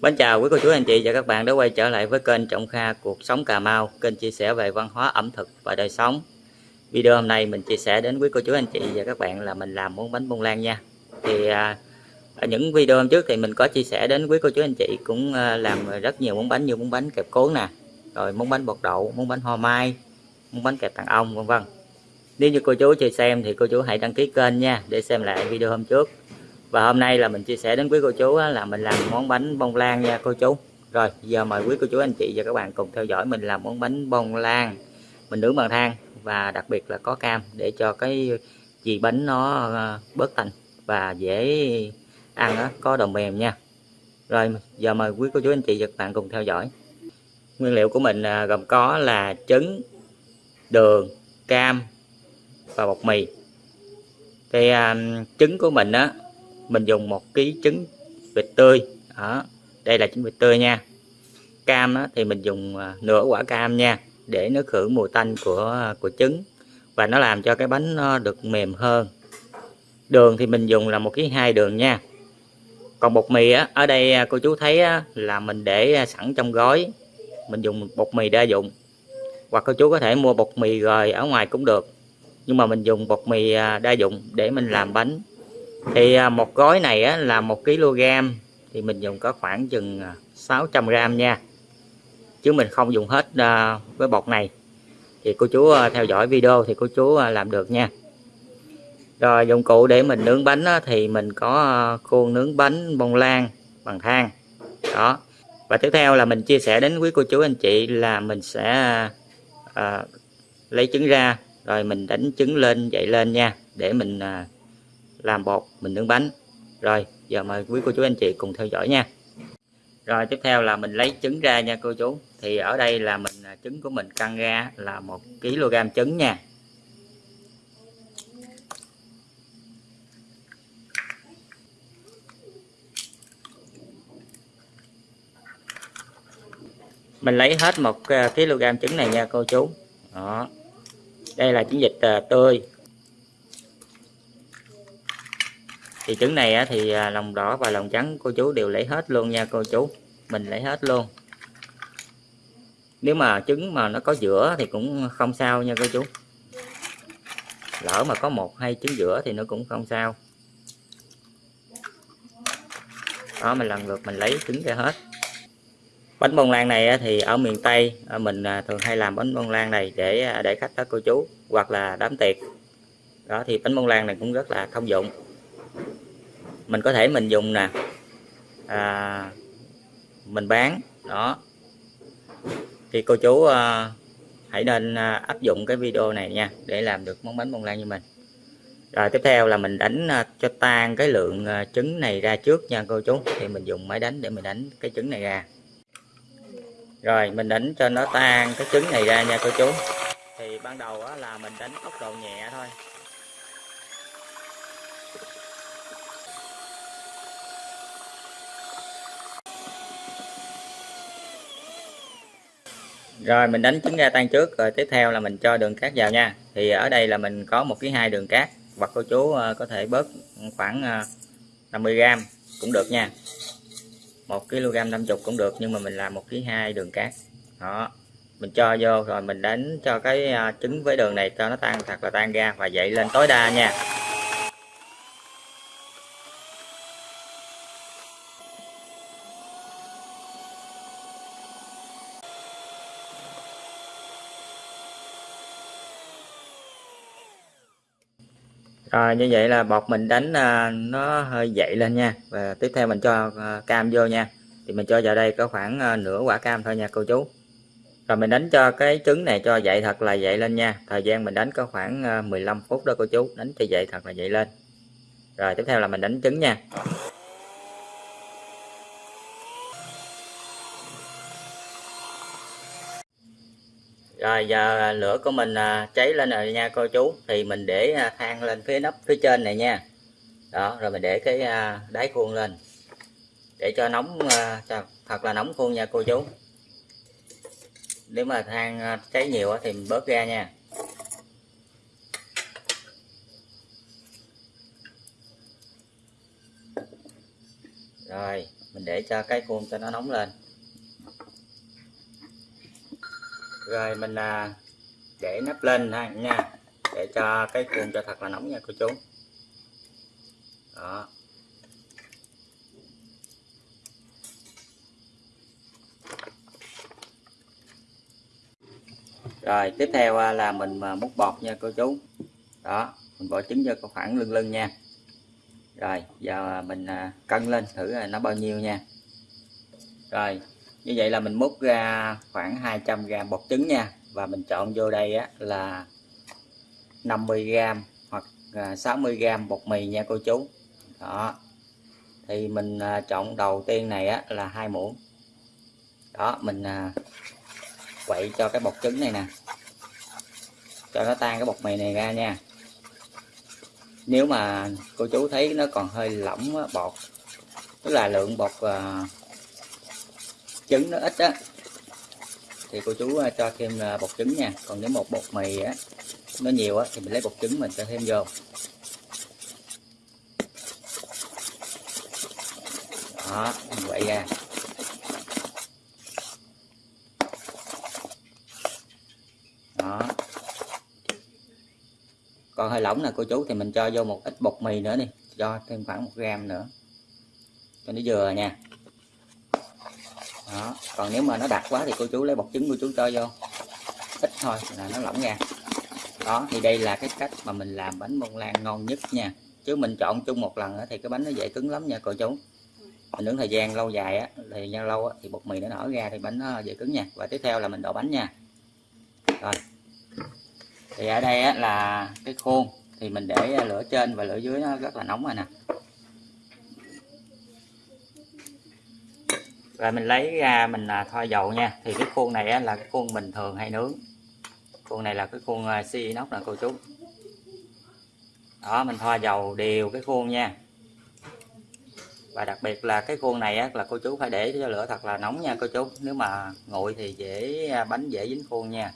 Mến chào quý cô chú anh chị và các bạn đã quay trở lại với kênh Trọng Kha Cuộc Sống Cà Mau. Kênh chia sẻ về văn hóa ẩm thực và đời sống. Video hôm nay mình chia sẻ đến quý cô chú anh chị và các bạn là mình làm món bánh bông lan nha. Thì à, ở những video hôm trước thì mình có chia sẻ đến quý cô chú anh chị cũng à, làm rất nhiều món bánh như món bánh kẹp cuốn nè Rồi món bánh bột đậu, món bánh hoa mai, món bánh kẹp tàng ong vân vân. Nếu như cô chú chưa xem thì cô chú hãy đăng ký kênh nha để xem lại video hôm trước và hôm nay là mình chia sẻ đến quý cô chú là mình làm món bánh bông lan nha cô chú. Rồi giờ mời quý cô chú anh chị và các bạn cùng theo dõi mình làm món bánh bông lan. Mình nướng bằng than và đặc biệt là có cam để cho cái gì bánh nó ờ, bớt tanh và dễ ăn đó, có đồng mềm nha. Rồi giờ mời quý cô chú anh chị và các bạn cùng theo dõi. Nguyên liệu của mình à, gồm có là trứng đường cam và bột mì. Thì à, trứng của mình á mình dùng một ký trứng vịt tươi. Đó đây là trứng vịt tươi nha. Cam á, thì mình dùng à, nửa quả cam nha để nó khử mùi tanh của à, của trứng và nó làm cho cái bánh nó được mềm hơn. Đường thì mình dùng là một ký hai đường nha. Còn bột mì á ở đây à, cô chú thấy á, là mình để sẵn trong gói. Mình dùng bột mì đa dụng. Hoặc cô chú có thể mua bột mì rồi ở ngoài cũng được. Nhưng mà mình dùng bột mì đa dụng để mình làm bánh thì à, một gói này á, là một kg thì mình dùng có khoảng chừng 600 à, gram nha. Chứ mình không dùng hết à, với bột này. Thì cô chú à, theo dõi video thì cô chú à, làm được nha. Rồi dụng cụ để mình nướng bánh á, thì mình có khuôn nướng bánh bông lan bằng than. Đó. Và tiếp theo là mình chia sẻ đến quý cô chú anh chị là mình sẽ à, lấy trứng ra. Rồi mình đánh trứng lên dậy lên nha để mình à, làm bột, mình nướng bánh. Rồi, giờ mời quý cô chú anh chị cùng theo dõi nha. Rồi, tiếp theo là mình lấy trứng ra nha cô chú. Thì ở đây là mình à, trứng của mình căng ra là một kg trứng nha. Mình lấy hết một à, kg trứng này nha cô chú. Đó. Đây là trứng vịt à, tươi. Thì trứng này thì à, lòng đỏ và lòng trắng cô chú đều lấy hết luôn nha cô chú. Mình lấy hết luôn. Nếu mà trứng mà nó có giữa thì cũng không sao nha cô chú. Lỡ mà có một hai trứng giữa thì nó cũng không sao. Đó, mình lần lượt mình lấy trứng ra hết. Bánh bông lan này thì ở miền Tây à, mình à, thường hay làm bánh bông lan này để để khách đó cô chú, hoặc là đám tiệc. Đó, thì bánh bông lan này cũng rất là thông dụng mình có thể mình dùng nè. À, mình bán đó. Thì cô chú à, hãy nên à, áp dụng cái video này nha để làm được món bánh bông lan như mình. Rồi tiếp theo là mình đánh à, cho tan cái lượng à, trứng này ra trước nha cô chú. Thì mình dùng máy đánh để mình đánh cái trứng này ra. Rồi mình đánh cho nó tan cái trứng này ra nha cô chú. Thì ban đầu là mình đánh tốc độ nhẹ thôi. Rồi, mình đánh trứng ra tan trước. Rồi, tiếp theo là mình cho đường cát vào nha. Thì ở đây là mình có một cái hai đường cát. Hoặc cô chú ờ, có thể bớt khoảng ờ, 50g cũng được nha. Một kg 50 cũng được, nhưng mà mình làm một ký hai đường cát. Đó, mình cho vô, rồi mình đánh cho cái ờ, trứng với đường này cho nó tan thật là tan ra và dậy lên tối đa nha. Rồi, như vậy là bột mình đánh à, nó hơi dậy lên nha. Và tiếp theo mình cho à, cam vô nha. Thì mình cho vào đây có khoảng à, nửa quả cam thôi nha, cô chú. Rồi, mình đánh cho cái trứng này cho dậy thật là dậy lên nha. Thời gian mình đánh có khoảng 15 phút đó, cô chú. Đánh cho dậy thật là dậy lên. Rồi, tiếp theo là mình đánh trứng nha. Rồi giờ à, lửa của mình à, cháy lên rồi nha cô chú. Thì mình để à, than lên phía nắp phía trên này nha. Đó, rồi mình để cái đáy khuôn lên. Để cho nóng cho thật là nóng khuôn nha cô chú. Nếu mà than cháy nhiều thì mình bớt ra nha. Rồi, mình để cho cái khuôn cho nó nóng lên. Rồi mình à, để nắp lên ha nha. Để cho cái khuôn cho thật là nóng nha cô chú. Đó. Rồi tiếp theo à, là mình à, múc bọt nha cô chú. Đó mình bỏ trứng cho khoảng lưng lưng nha. Rồi giờ à, mình cân lên thử là nó bao nhiêu nha. Rồi như vậy là mình múc ra khoảng 200 g bột trứng nha. Và mình chọn vô đây á, là 50 g hoặc 60 à, g bột mì nha cô chú. Đó. Thì mình à, chọn đầu tiên này á, là hai muỗng. Đó mình à, quậy cho cái bột trứng này nè. Cho nó tan cái bột mì này ra nha. Nếu mà cô chú thấy nó còn hơi lỏng bột tức là lượng bột à, trứng nó ít á. Thì cô chú à, cho thêm à, bột trứng nha. Còn nếu một bột mì á, nó nhiều á, thì mình lấy bột trứng mình cho thêm vô. Đó, mình quậy ra. Đó. Còn hơi lỏng nè, cô chú, thì mình cho vô một ít bột mì nữa đi. Cho thêm khoảng một gram nữa. Cho nó vừa nha còn nếu mà nó đặc quá thì cô chú lấy bột trứng cô chú cho vô. Ít thôi là nó lỏng ra đó thì đây là cái cách mà mình làm bánh bông lan ngon nhất nha. Chứ mình chọn chung một lần thì cái bánh nó dễ cứng lắm nha cô chú. Mình nướng thời gian lâu dài á thời gian lâu á, thì bột mì nó nở ra thì bánh nó dễ cứng nha. Và tiếp theo là mình đổ bánh nha. Rồi. Thì ở đây á, là cái khuôn thì mình để lửa trên và lửa dưới nó rất là nóng rồi nè. Rồi mình lấy ra mình à, thoa dầu nha. Thì cái khuôn này á, là cái khuôn bình thường hay nướng. Khuôn này là cái khuôn à, xi inox nè cô chú. Đó mình thoa dầu đều cái khuôn nha. Và đặc biệt là cái khuôn này á, là cô chú phải để cho lửa thật là nóng nha cô chú. Nếu mà nguội thì dễ à, bánh dễ dính khuôn nha.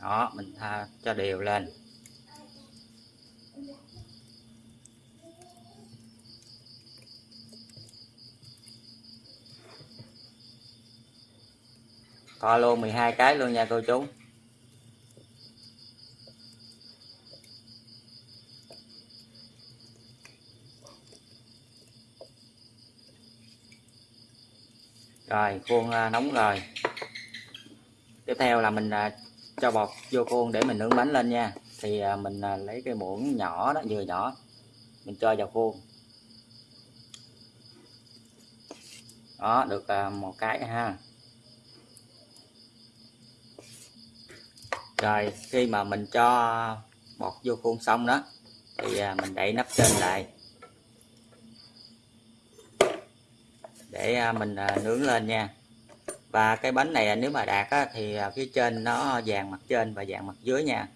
Đó mình tha cho đều lên. Co luôn 12 cái luôn nha cô chú. Rồi, khuôn à, nóng rồi. Tiếp theo là mình à, cho bọt vô khuôn để mình nướng bánh lên nha. Thì à, mình lấy cái muỗng nhỏ đó, vừa nhỏ, mình cho vào khuôn. Đó, được một cái ha. Rồi khi mà mình cho bọt vô khuôn xong đó thì à, mình đậy nắp trên lại. Để à, mình à, nướng lên nha. Và cái bánh này nếu mà đạt á, thì phía trên nó vàng mặt trên và vàng mặt dưới nha.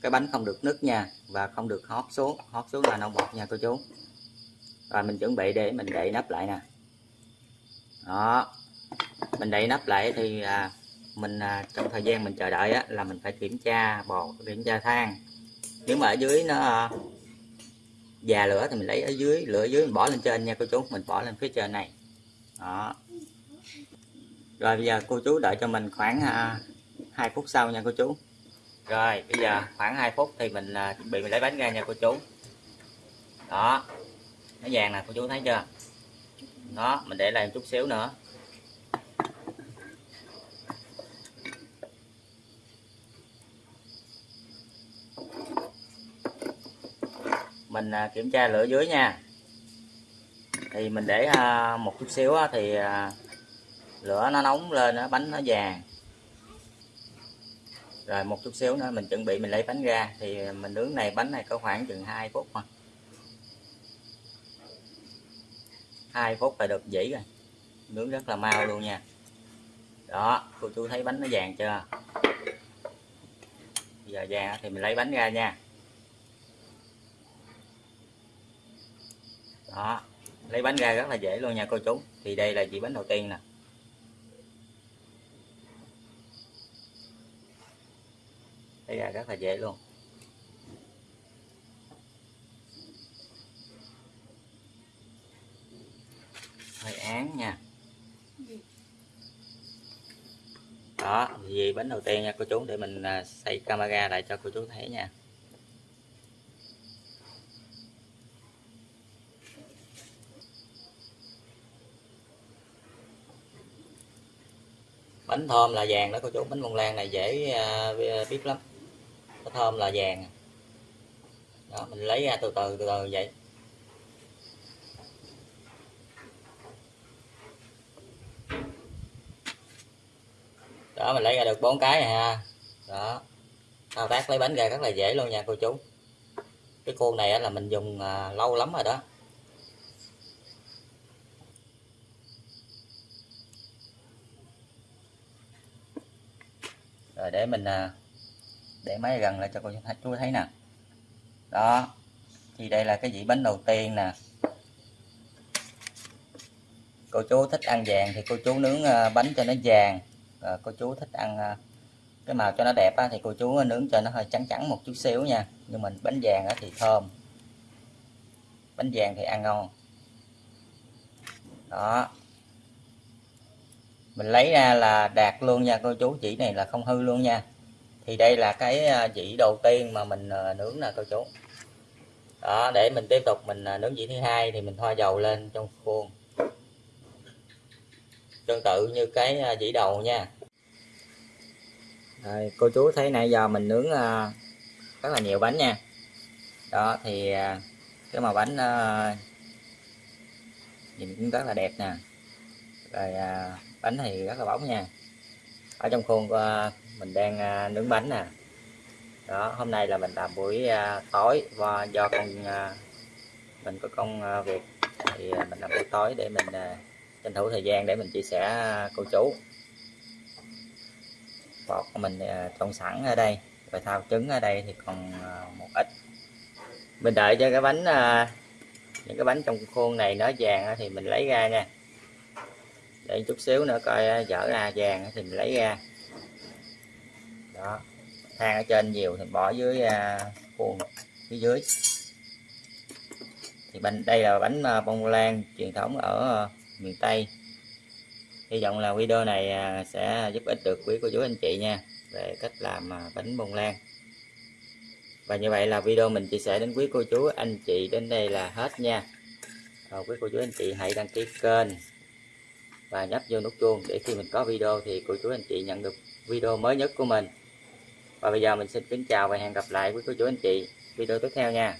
Cái bánh không được nứt nha và không được hót xuống hót xuống là nâu bọt nha cô chú. Rồi mình chuẩn bị để mình đậy nắp lại nè. Đó mình đậy nắp lại thì à, mình à, trong thời gian mình chờ đợi á, là mình phải kiểm tra bột kiểm tra than. Nếu mà ở dưới nó à, già lửa thì mình lấy ở dưới lửa dưới mình bỏ lên trên nha cô chú mình bỏ lên phía trên này. Đó. Rồi bây giờ cô chú đợi cho mình khoảng à, hai 2 phút sau nha cô chú. Rồi bây giờ khoảng 2 phút thì mình chuẩn bị mình lấy bánh ra nha cô chú. Đó. Nó vàng nè cô chú thấy chưa? Đó mình để lại một chút xíu nữa. Mình à, kiểm tra lửa dưới nha. Thì mình để à, một chút xíu thì à, lửa nó nóng lên nó bánh nó vàng. Rồi một chút xíu nữa mình chuẩn bị mình lấy bánh ra. Thì mình nướng này, bánh này có khoảng chừng 2 phút mà 2 phút là được dĩ rồi. Nướng rất là mau luôn nha. Đó, cô chú thấy bánh nó vàng chưa? Bây giờ vàng thì mình lấy bánh ra nha. đó. Lấy bánh ra rất là dễ luôn nha cô chú. Thì đây là chỉ bánh đầu tiên nè. Lấy ra rất là dễ luôn. Hơi án nha. Đó, thì bánh đầu tiên nha cô chú, để mình à, xây camera lại cho cô chú thấy nha. Thơm là vàng đó, cô chú. Bánh bông lan này dễ à, à, biết lắm. Nó thơm là vàng. Đó, mình lấy ra từ từ từ từ vậy. Đó, mình lấy ra được bốn cái này ha. Đó. Thao tác lấy bánh ra rất là dễ luôn nha, cô chú. Cái khuôn này là mình dùng à, lâu lắm rồi đó. Để mình à, để máy gần lại cho cô chú thấy nè. Đó thì đây là cái dĩ bánh đầu tiên nè. Cô chú thích ăn vàng thì cô chú nướng à, bánh cho nó vàng. Rồi cô chú thích ăn à, cái màu cho nó đẹp á, thì cô chú nướng cho nó hơi trắng trắng một chút xíu nha. Nhưng mình bánh vàng á, thì thơm. Bánh vàng thì ăn ngon. Đó mình lấy ra là đạt luôn nha cô chú chỉ này là không hư luôn nha. Thì đây là cái à, chỉ đầu tiên mà mình à, nướng nè cô chú. Đó để mình tiếp tục mình à, nướng chỉ thứ hai thì mình thoa dầu lên trong khuôn. Tương tự như cái chỉ đầu nha. Rồi, cô chú thấy nãy giờ mình nướng rất là nhiều bánh nha. Đó thì cái màu bánh nhìn cũng rất là đẹp nè. Rồi bánh thì rất là bóng nha. Ở trong khuôn uh, mình đang uh, nướng bánh nè. Đó hôm nay là mình làm buổi uh, tối và do con uh, mình có công uh, việc thì uh, mình làm buổi tối để mình uh, tranh thủ thời gian để mình chia sẻ uh, cô chú. Bột của mình trộn sẵn ở đây và thao trứng ở đây thì còn một ít. Mình đợi cho cái bánh những cái bánh trong khuôn này nó vàng thì mình lấy ra nha để chút xíu nữa coi à, dở ra vàng thì mình lấy ra. Đó than ở trên nhiều thì bỏ dưới à, khuôn, phía dưới. Thì bánh đây là bánh à, bông lan truyền thống ở miền Tây. Hy vọng là video này sẽ giúp ích được quý cô chú anh chị nha, về cách làm bánh bông lan. Và như vậy là video mình chia sẻ đến quý cô chú anh chị đến đây là hết nha. Rồi quý cô chú anh chị hãy đăng ký kênh và nhấp vô nút chuông để khi mình có video thì cô chú anh chị nhận được video mới nhất của mình. Và bây giờ mình xin kính chào và hẹn gặp lại quý cô chú anh chị video tiếp theo nha.